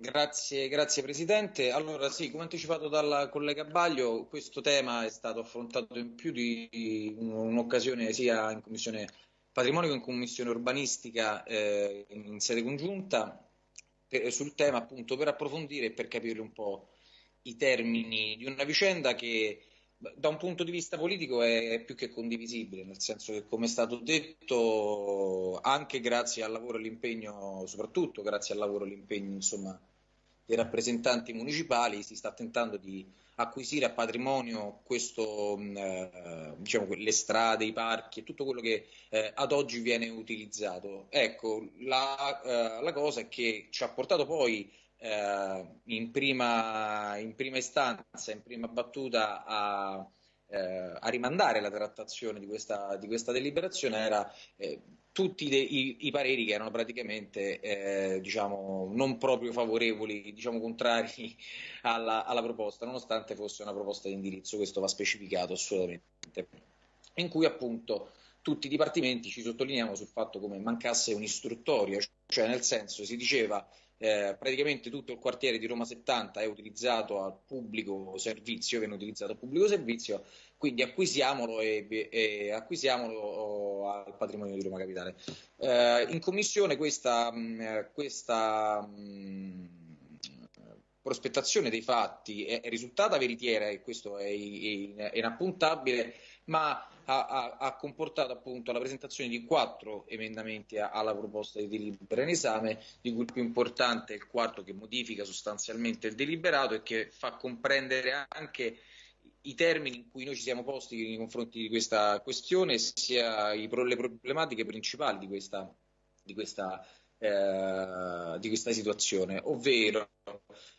Grazie, grazie Presidente. Allora sì, come anticipato dalla collega Baglio, questo tema è stato affrontato in più di un'occasione sia in Commissione Patrimonio che in Commissione Urbanistica eh, in sede congiunta per, sul tema appunto per approfondire e per capire un po' i termini di una vicenda che da un punto di vista politico è più che condivisibile, nel senso che come è stato detto, anche grazie al lavoro e all'impegno, soprattutto grazie al lavoro e all'impegno insomma, dei rappresentanti municipali, si sta tentando di acquisire a patrimonio questo, eh, diciamo, le strade, i parchi e tutto quello che eh, ad oggi viene utilizzato. Ecco, la, eh, la cosa che ci ha portato poi eh, in, prima, in, prima, istanza, in prima battuta a, eh, a rimandare la trattazione di questa, di questa deliberazione era eh, tutti de, i, i, pareri che erano praticamente eh, diciamo, non proprio favorevoli, diciamo contrari alla, alla, proposta, nonostante fosse una proposta di indirizzo, questo va specificato assolutamente, in cui appunto tutti i dipartimenti ci sottolineiamo sul fatto come mancasse un'istruttoria, cioè nel senso si diceva eh, praticamente tutto il quartiere di Roma 70 è utilizzato al pubblico servizio, viene utilizzato al pubblico servizio, quindi acquisiamolo, e, e acquisiamolo oh, al patrimonio di Roma Capitale. Eh, in commissione questa, mh, questa mh, prospettazione dei fatti è, è, risultata veritiera e questo è, è, inappuntabile, ma ha, ha, ha, comportato appunto la presentazione di quattro emendamenti alla proposta di delibera in esame, di cui il più importante è il quarto che modifica sostanzialmente il deliberato e che fa comprendere anche i termini in cui noi ci siamo posti nei confronti di questa questione, sia i, le problematiche principali di questa, di questa eh, di questa situazione, ovvero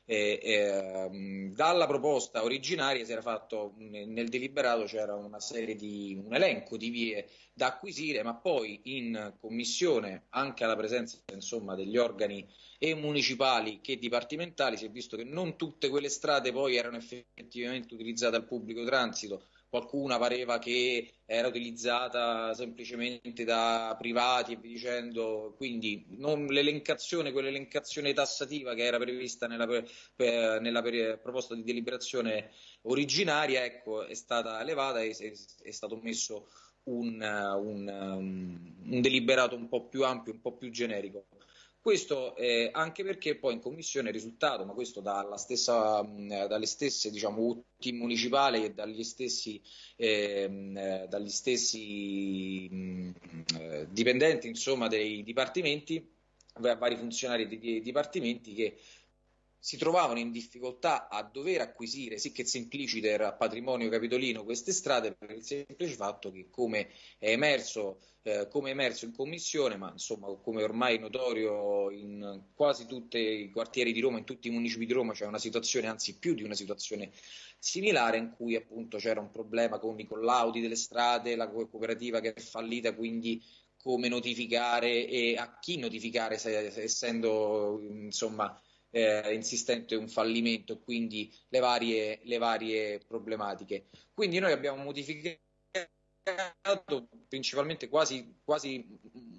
eh, eh, dalla proposta originaria si era fatto nel deliberato c'era una serie di un elenco di vie da acquisire, ma poi in commissione, anche alla presenza insomma, degli organi e municipali che dipartimentali, si è visto che non tutte quelle strade poi erano effettivamente utilizzate al pubblico transito qualcuna pareva che era utilizzata semplicemente da privati e via dicendo, quindi non l'elencazione, quell'elencazione tassativa che era prevista nella, nella proposta di deliberazione originaria, ecco, è stata elevata e è, è stato messo un, un, un deliberato un po' più ampio, un po' più generico. Questo eh, anche perché poi in commissione è risultato, ma questo stessa, mh, dalle stesse diciamo, UTI municipali e dagli stessi, eh, dagli stessi mh, eh, dipendenti insomma, dei dipartimenti, vari funzionari dei dipartimenti che si trovavano in difficoltà a dover acquisire, sì che simpliciter a patrimonio capitolino queste strade per il semplice fatto che come è emerso, eh, come è emerso in commissione, ma insomma come ormai notorio in quasi tutti i quartieri di Roma, in tutti i municipi di Roma c'è una situazione, anzi più di una situazione similare in cui appunto c'era un problema con i collaudi delle strade, la cooperativa che è fallita, quindi come notificare e a chi notificare se, se, essendo insomma eh, insistente un fallimento e quindi le varie, le varie problematiche. Quindi noi abbiamo modificato principalmente quasi, quasi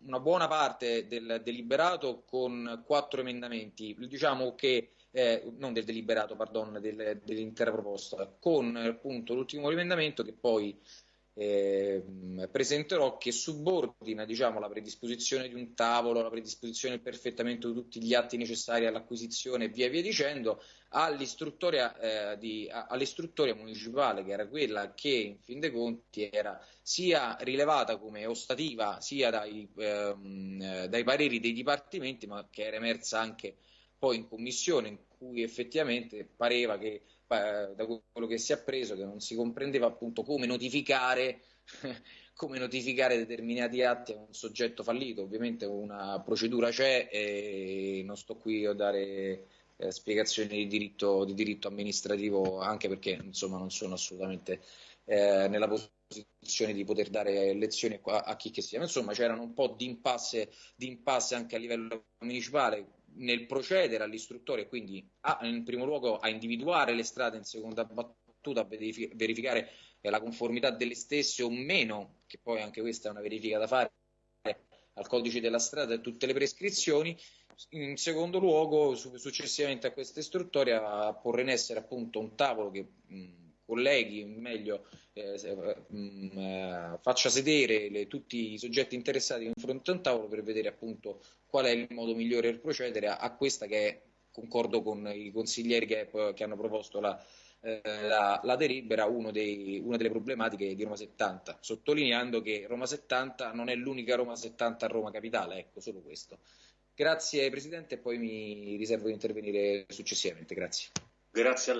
una buona parte del deliberato con quattro emendamenti, diciamo che eh, non del deliberato, pardon, del, dell'intera proposta, con appunto l'ultimo emendamento che poi eh, presenterò che subordina diciamo, la predisposizione di un tavolo, la predisposizione del perfettamento di tutti gli atti necessari all'acquisizione e via via dicendo all'istruttoria, eh, di, all'istruttoria municipale che era quella che in fin dei conti era sia rilevata come ostativa sia dai, ehm, dai pareri dei dipartimenti ma che era emersa anche poi in commissione in cui effettivamente pareva che da quello che si è appreso che non si comprendeva appunto come notificare, come notificare determinati atti a un soggetto fallito. Ovviamente una procedura c'è e non sto qui a dare eh, spiegazioni di diritto, di diritto, amministrativo anche perché insomma non sono assolutamente eh, nella posizione di poter dare lezioni a, a chi che sia. Insomma c'erano un po' di impasse, di impasse anche a livello municipale nel procedere all'istruttore, quindi a, in primo luogo a individuare le strade, in seconda battuta a verificare la conformità delle stesse o meno, che poi anche questa è una verifica da fare al codice della strada e tutte le prescrizioni, In secondo luogo, successivamente a questa istruttoria, porre in essere appunto un tavolo che mh, colleghi, meglio eh, mh, eh, faccia sedere le, tutti i soggetti interessati in fronte a un tavolo per vedere appunto qual è il modo migliore per procedere a, a questa che è, concordo con i consiglieri che, che hanno proposto la, eh, la, la, delibera dei, una delle problematiche di Roma 70, sottolineando che Roma 70 non è l'unica Roma 70 a Roma Capitale, ecco solo questo. Grazie Presidente e poi mi riservo di intervenire successivamente. Grazie. Grazie a lei.